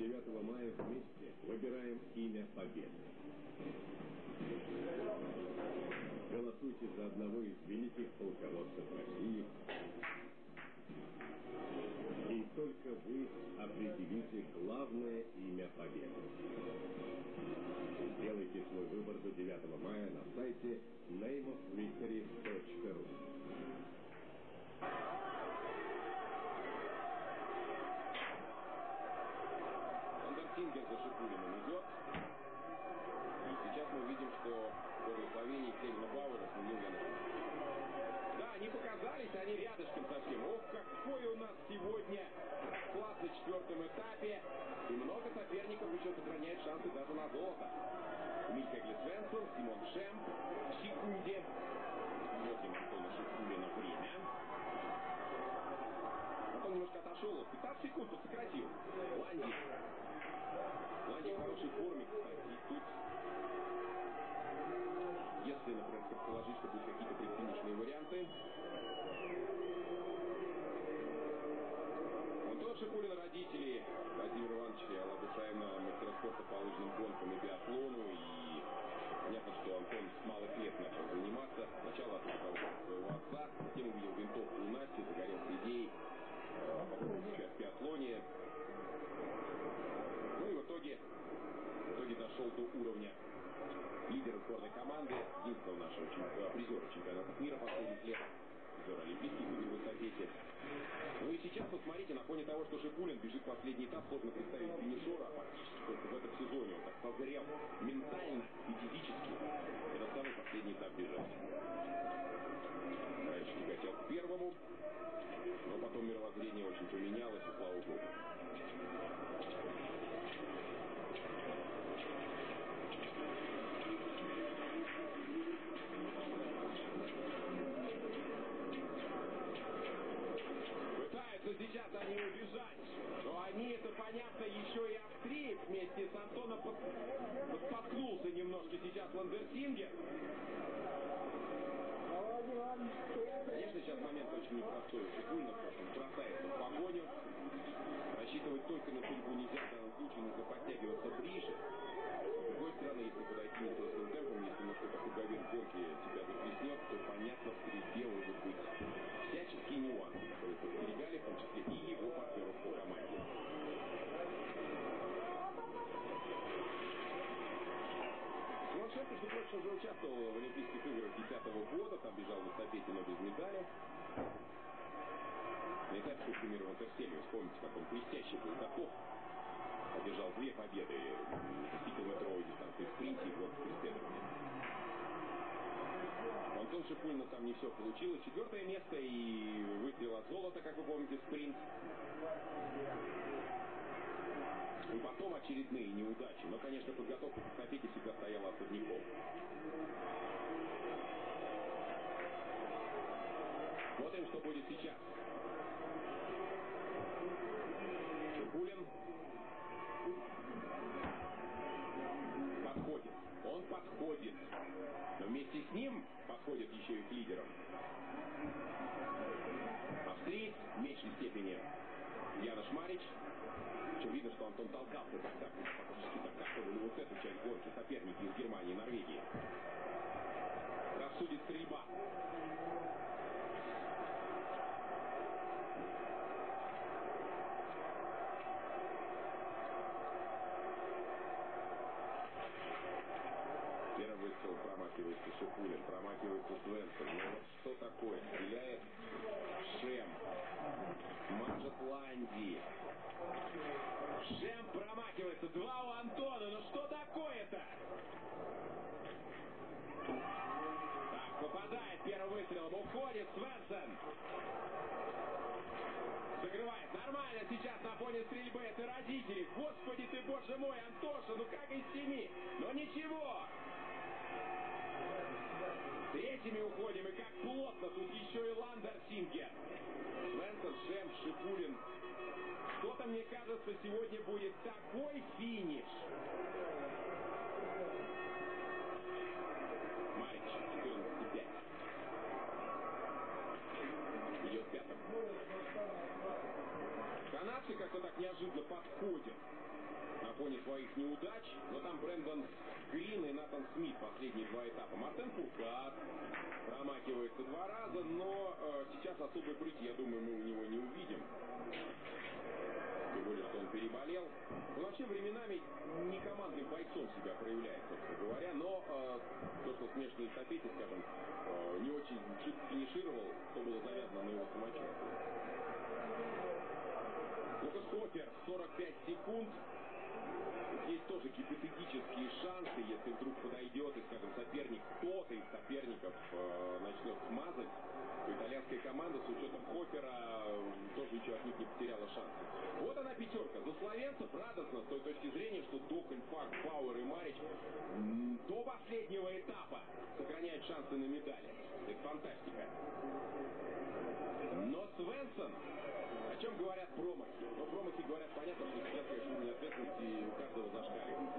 9 мая вместе выбираем имя Победы. Голосуйте за одного из великих полководцев России. И только вы определите главное имя Победы. Сделайте свой выбор до 9 мая на сайте nameofvictory.ru Вандерсингер за Шипулиным идет. И сейчас мы видим, что в благословении Кельна Бауэра сменил Януш. Да, они показались, они рядышком совсем. Ох, какой у нас сегодня класс на четвертом этапе. И много соперников еще сохраняет шансы даже на золото. Михаил Свенсон, Симон Шем в секунде. Смотрим Антона Шипулина время. Антон немножко отошел. 15 секунд он сократил. Ланди. Ланди в хорошей форме, кстати. И тут, если, например, предположить, что будут какие-то сейчас посмотрите, на фоне того, что Шипулин бежит последний этап, сложно представить финишера, фактически только в этом сезоне он так созрел ментально и физически. Это самый последний этап бежать. Раньше тяготел к первому, но потом мировоззрение очень поменялось, и слава богу. Пытаются сейчас они убежать. Но они, это понятно, еще и австриец вместе с Антоном под... подспоткнулся немножко сейчас Ландерсингер. Конечно, сейчас момент очень непростой. Шипульнов он бросается в погоню. Рассчитывать только на судьбу нельзя, в данном нужно подтягиваться ближе. С другой стороны, если подойти не толстым темпом, если на что-то круговер гонки тебя захлестнет, то понятно, в стрельбе могут быть всяческие нюансы, которые подстерегали, в том числе и его партнеров по команде. Шварцшеф, между прочим, уже участвовал в Олимпийских играх 2010 года, там бежал в эстафете, но без медали. На этапе В Интерселе, вспомните, как он блестяще был готов. Одержал две победы в 10-километровой дистанции в спринте и гонке преследования. У Антон Шипульна там не все получилось. Четвертое место и выстрел от золота, как вы помните, спринт. И потом очередные неудачи. Но, конечно, подготовка к эстафете всегда стояла особняком. Смотрим, что будет сейчас. К лидерам. Австриец в меньшей степени Янош Марич. Причем видно, что Антон толкался тогда. Фактически докатывали вот эту часть гонки соперники из Германии и Норвегии. Рассудит стрельба. Первый выстрел промахивается Шипулин, промахивается Свенсон. Ну вот такое? Стреляет Шем. Ланди. Шем промахивается. Два у Антона. Ну что такое-то? Так, попадает первым выстрелом. Уходит Свенсон. Закрывает. Нормально сейчас на фоне стрельбы. Это родители. Господи ты, боже мой, Антоша, ну как из семи? Но ничего. Третьими уходим. И как плотно. Тут еще и Ландер Сингер. Свенсон, Шем, Шипулин. Что-то, мне кажется, сегодня будет такой финиш. Марич, 14,5. Идет пятым. Канадцы как-то так неожиданно подходят. своих неудач, но там Брэндон Грин и Натан Смит последние два этапа. Мартен Фуркат промахивается два раза, но э, сейчас особой прыти, я думаю, мы у него не увидим. Тем более, что он переболел. Он вообще временами не командным бойцом себя проявляет, собственно говоря, но э, то, что смешанной эстафете, скажем, э, не очень чуть финишировал, то было завязано на его самочувствие. Лукас Хофер, 45 секунд. Тоже гипотетические шансы, если вдруг подойдет и, скажем, соперник, кто-то из соперников э, начнет смазать, то итальянская команда с учетом Хоппера э, тоже ничего от них не потеряла шансы. Вот она пятерка. За словенцев радостно с той точки зрения, что Докон, Фак, Пауэр и Марич до последнего этапа сохраняют шансы на медали. Это фантастика. Но Свенсон, о чем говорят промахи говорят, понятно, что сейчас, конечно, уровень ответственности у каждого зашкаливает.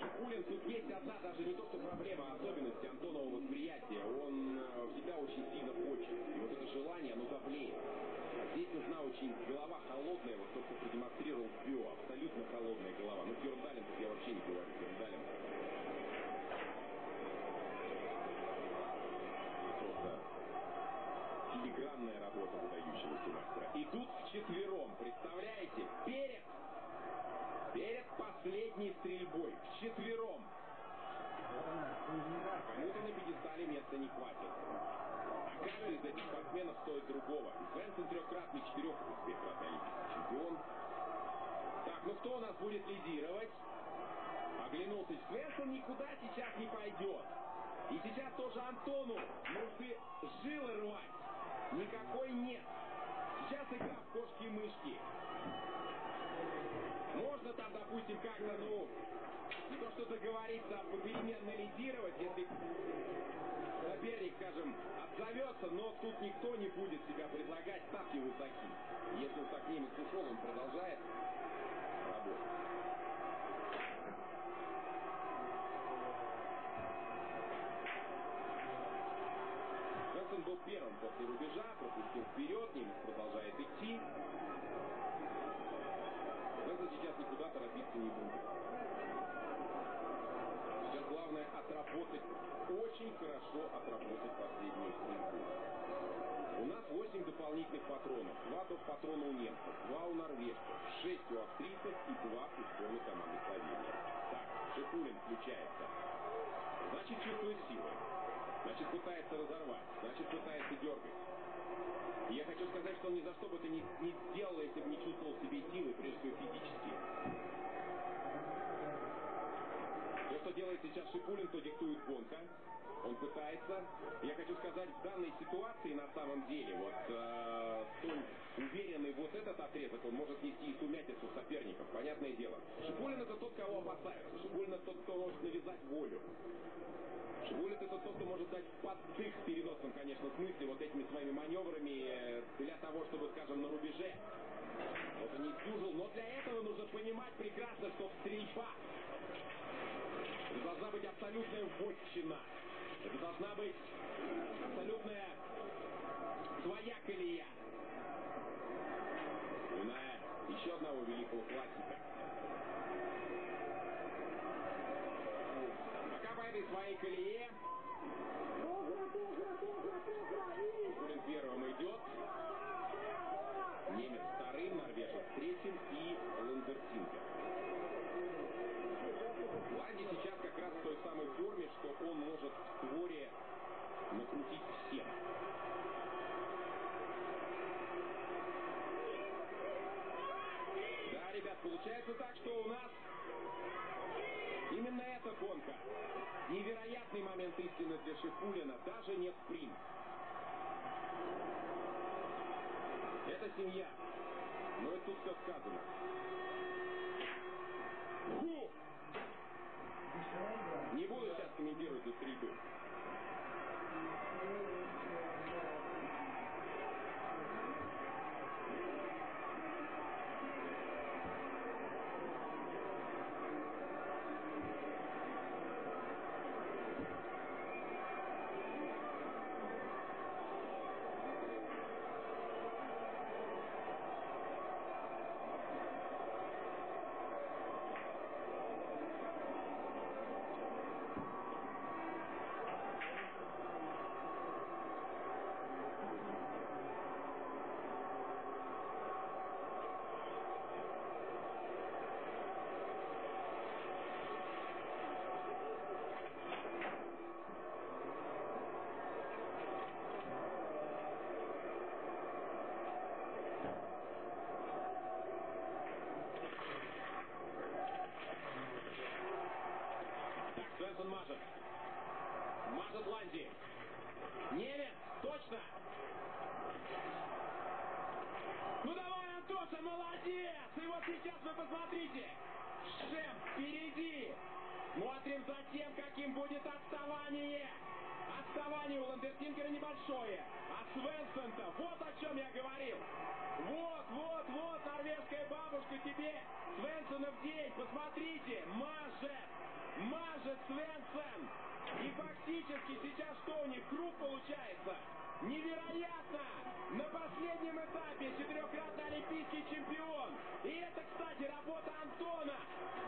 Шипулин тут есть одна, даже не то, что проблема, а особенность Антонова восприятия. Он э, всегда очень сильно хочет. И вот это желание, оно давлеет. А здесь нужна очень голова холодная, вот то, что продемонстрировал Био. Абсолютно холодная голова. Ну, Ферндален тут я вообще не говорю. Ферндален просто филигранная работа выдающегося мастера. Идут вчетвером, представляете? Перед, перед последней стрельбой, вчетвером. Кому-то на пьедестале места не хватит. А каждый из этих спортсменов другого. Свенсон трехкратный, четырехкратный олимпийский чемпион. Так, ну кто у нас будет лидировать? Оглянулся Свенсон никуда сейчас не пойдет. И сейчас тоже Антону нужны жилы рвать. Никакой нет. Сейчас игра в кошки-мышки. Можно там, допустим, как-то, ну, не то что договориться, а попеременно лидировать, если отзовется, но тут никто не будет себя предлагать, ставки высоки. Если уж так немец ушел, он продолжает навязать волю. Шибулит это тот, кто может дать поддых в переносном, конечно, смысле вот этими своими маневрами э, для того, чтобы, скажем, на рубеже это не сдюжил. Но для этого нужно понимать прекрасно, что стрельба должна быть абсолютная вотчина. Это должна быть абсолютная своя колея. Вспоминая еще одного великого классика. Пока по этой своей колее Шипулин первым идет. Немец вторым, норвежец третьим и Ландертинга. Ланди сейчас как раз в той самой форме, что он может в створе накрутить всех. Да, ребят, получается так, что у нас именно эта гонка. Невероятный момент истины для Шипулина, даже не спринт. Это семья. Но и тут все сказано. Фу! Не буду сейчас комментировать эту стрельбу. Посмотрим за тем, каким будет отставание. Отставание у Ландертингера небольшое. А Свенсон-то, вот о чем я говорил. Вот, вот, вот, норвежская бабушка тебе Свенсона в день. Посмотрите, мажет, мажет Свенсон. И фактически сейчас что у них? Круг получается. Невероятно! На последнем этапе четырехкратный олимпийский чемпион. И это, кстати, работа Антона.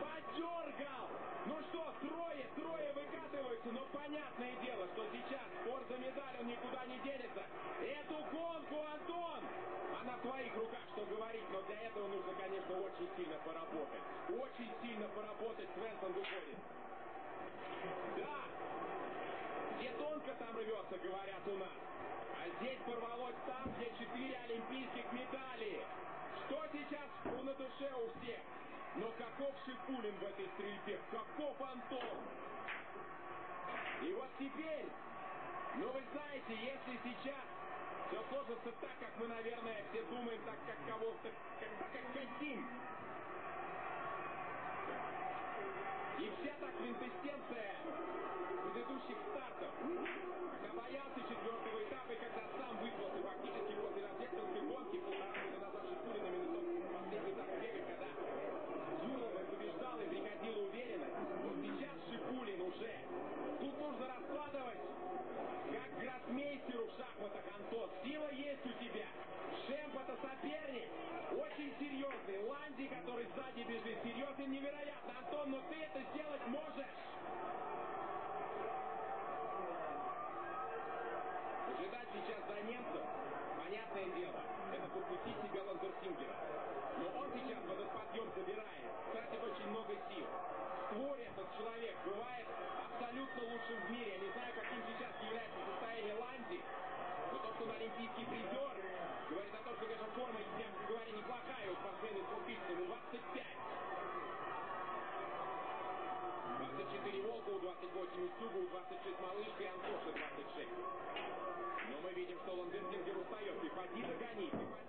Подергал. Ну что, трое, трое Но понятное дело, что сейчас спор за медаль, он никуда не денется. Эту гонку, Антон! А на твоих руках что говорить, но для этого нужно, конечно, очень сильно поработать. Очень сильно поработать Свенсон выходит. Да! Где тонко там рвется, говорят у нас. А здесь порвалось там, где четыре олимпийских медали. Что сейчас на душе у всех? Но каков Шипулин в этой стрельбе? Каков Антон? И вот теперь, ну вы знаете, если сейчас все сложится так, как мы, наверное, все думаем, так, как кого-то, как, так, как хотим. И вся та квинтэссенция предыдущих стартов. Когда боялся четвертого этапа, и когда сам вызвался фактически после рождественской гонки, полтора года назад Шипулиным и на последний этап бега, когда Зюрова побеждал и приходила уверенность. Вот сейчас Шипулин уже. Тут нужно раскладывать, как гроссмейстеру в шахматах, Антон. Сила есть у тебя. Шемп это соперник. Очень серьезный. Ланди, который сзади бежит, серьезный, невероятно. Антон, но ты это сделать можешь. Ожидать сейчас за немцев, понятное дело, это подпустить себя Ландерсингера. Но он сейчас в этот подъем забирает, тратит очень много сил. В створе этот человек бывает абсолютно лучшим в мире. Я не знаю, каким сейчас является состояние Ланди, но то, что он олимпийский призер, говорит о том, что, конечно, форма, мягко говоря, неплохая у спортсмена из 2000 25. 24 Волкову, 28 Устюгу, 26 Малышка и Антоша 26. Но мы видим, что Ландерсингер устает. Приходи догони, приходи догони.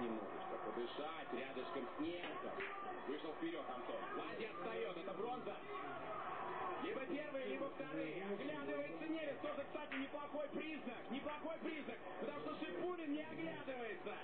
Немножечко, подышать рядышком с немцем. Вышел вперед Антон. Ладья отстает, это бронза. Либо первые, либо вторые. Оглядывается немец. Тоже, кстати, неплохой признак. Неплохой признак. Потому что Шипулин не оглядывается.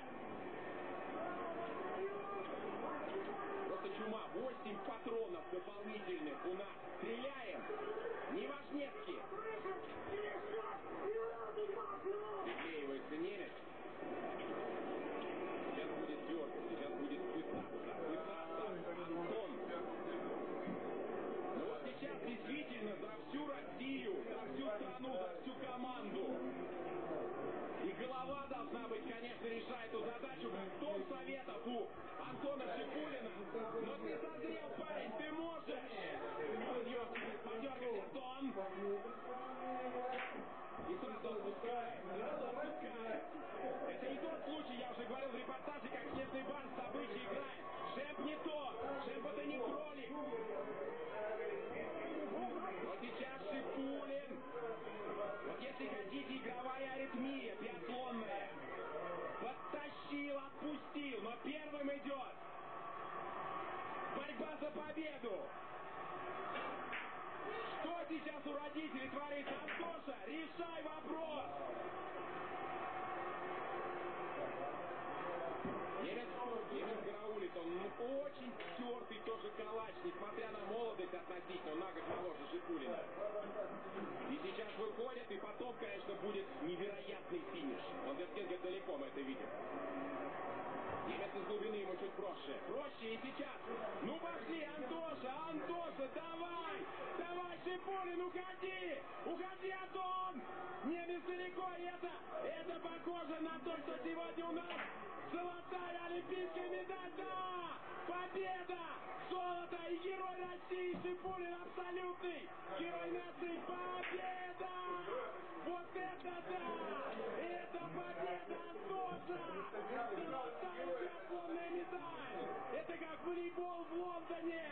Конечно, будет невероятный финиш. Вертинга далеко мы это видим. Немец из глубины ему чуть проще. Проще и сейчас. Ну пошли, Антоша, Антоша, давай! Давай, Шипулин, уходи! Уходи, Антон! Немец далеко, и это, это похоже на то, что сегодня у нас золотая олимпийская медаль, да! Победа! Золото и герой России Шипулин абсолютный! Герой нации, победа! Волейбол в Лондоне!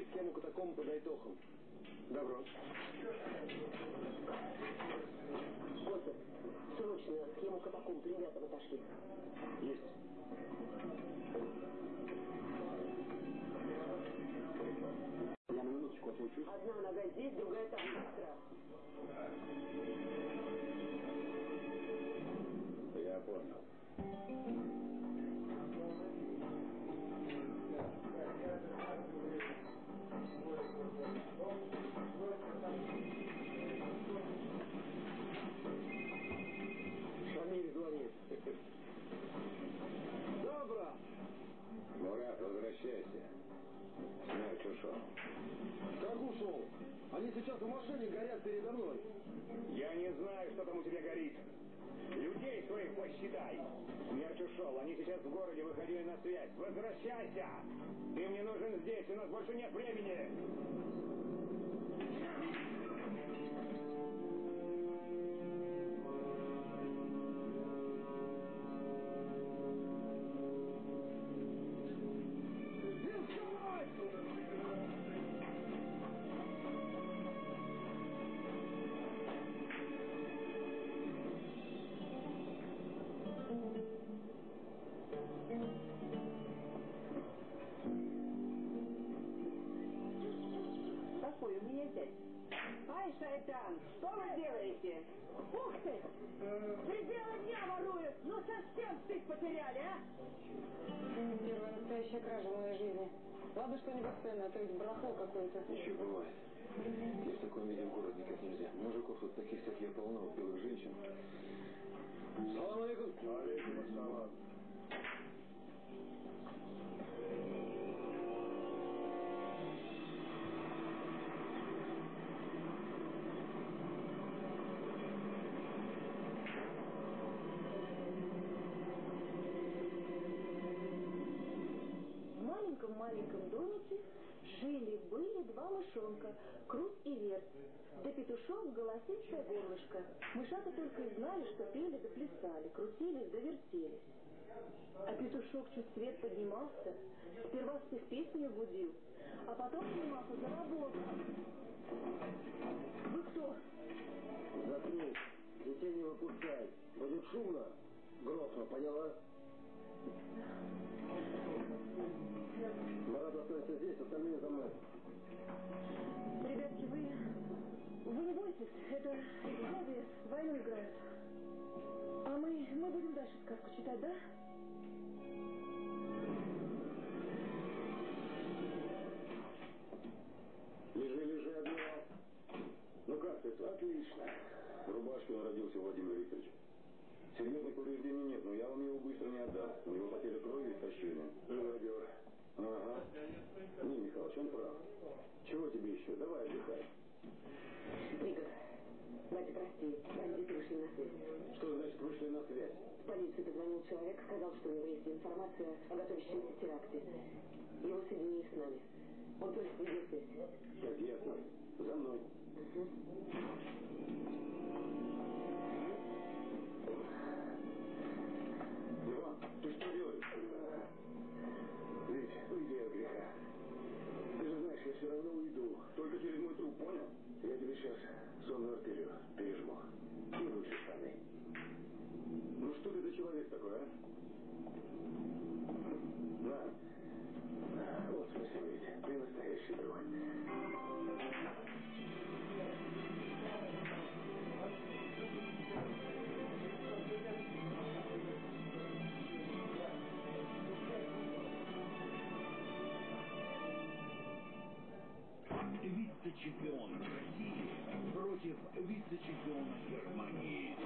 Пришли к тему катакомб под Айтохом. Добро. Костя, срочно схему катакомб ребятам отошли. Есть. Я на минуточку отлучусь. Одна нога здесь, другая там. Быстро. Они сейчас в машине горят передо мной. Я не знаю, что там у тебя горит. Людей своих посчитай. Смерть ушел. Они сейчас в городе выходили на связь. Возвращайся! Ты мне нужен здесь. У нас больше нет времени. Делаете? Ух ты! Пределы дня воруют! Ну совсем стыд потеряли, а? Первая настоящая кража в моей жизни. Ладно, что не бесценно, а то ведь барахло какое-то. Еще бывает. Я в таком виде в город никак нельзя. Мужиков тут таких, как я, полно, белых женщин. Салам алейкум. Алейкум ассалам. Маленьком-маленьком домике жили-были два мышонка, Крут и Верт. Да петушок голосистое горлышко. Мышата только и знали, что пели да плясали, крутились да вертелись. А петушок чуть свет поднимался, сперва всех песню будил, а потом снимался за работу. Вы кто? Заткнись. Детей не выпускай. Будет шумно. Грохну, поняла? Останься здесь, остальные за мной. Ребятки, вы... Вы не бойтесь, это ребята войну играют. А мы, мы будем дальше сказку читать, да? Лежи, лежи, адмирал. Ну как ты? Отлично. В рубашке он родился, Владимир Викторович. Серьезных повреждений нет, но я вам его быстро не отдам. У него потеря крови и истощение. Живодер. Ага. Не, Михалыч, он прав. Чего тебе еще? Давай отдыхай. Игорь, Батя, прости, бандиты вышли на связь. Что значит вышли на связь? В полицию позвонил человек, сказал, что у него есть информация о готовящемся теракте. Его соединили с нами. Он только видеосвязь. Так, ясно. За мной. Иван, Только через мой труп, понял? Я тебе сейчас сонную артерию пережму. Лучше штаны. Ну что ты за человек такой, а? На. Вот спасибо, ведь. Ты настоящий друг. Вице-чемпион России против вице-чемпиона Германии.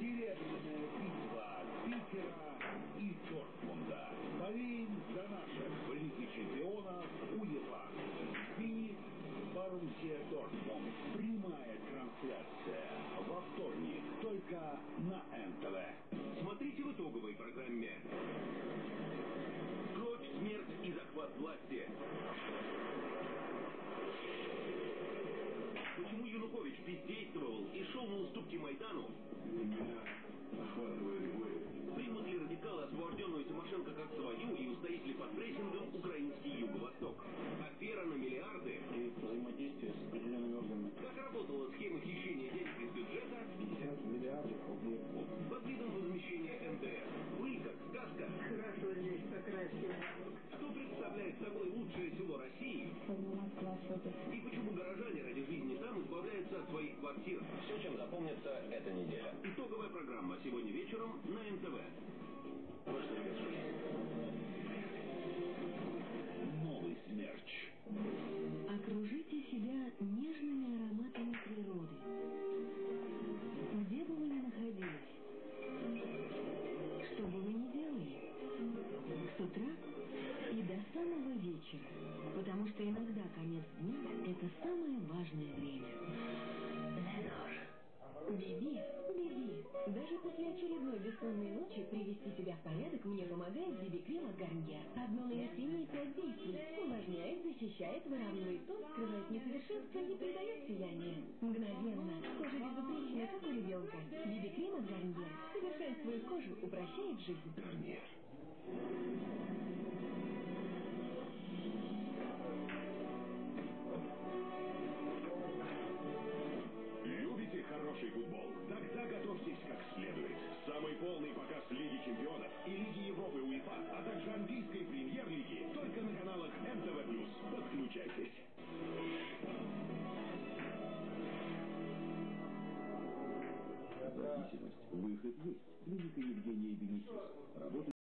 Серебряная битва Питера и Дортмунда. Болеем за наших в чемпионов УЕФА. Финик Боруссия Дортмунд. Прямая трансляция во вторник только на НТВ. Смотрите в итоговой программе. Кровь, смерть и захват власти. Майдану? Примут ли радикалы освобожденную Тимошенко как свою и устоит ли под прессингом украинский юго-восток? Афера на миллиарды? Квартир? Все, чем запомнится эта неделя. Итоговая программа сегодня вечером на НТВ. Новый смерч. Окружите себя нежными ароматами природы. Где бы вы ни находились, что бы вы ни делали, с утра и до самого вечера, потому что иногда конец дня – это самое важное время. Биби, Биби. Даже после очередной бессонной ночи привести себя в порядок мне помогает Биби-крем от Гарньер. Одно нанесение и пять действий. Увлажняет, защищает, выравнивает тон, скрывает несовершенство, не придает сияния. Мгновенно. Кожа безупречная, как у ребенка. Биби-крем от Гарньер. Совершенствует кожу, упрощает жизнь. Гарнир. Выход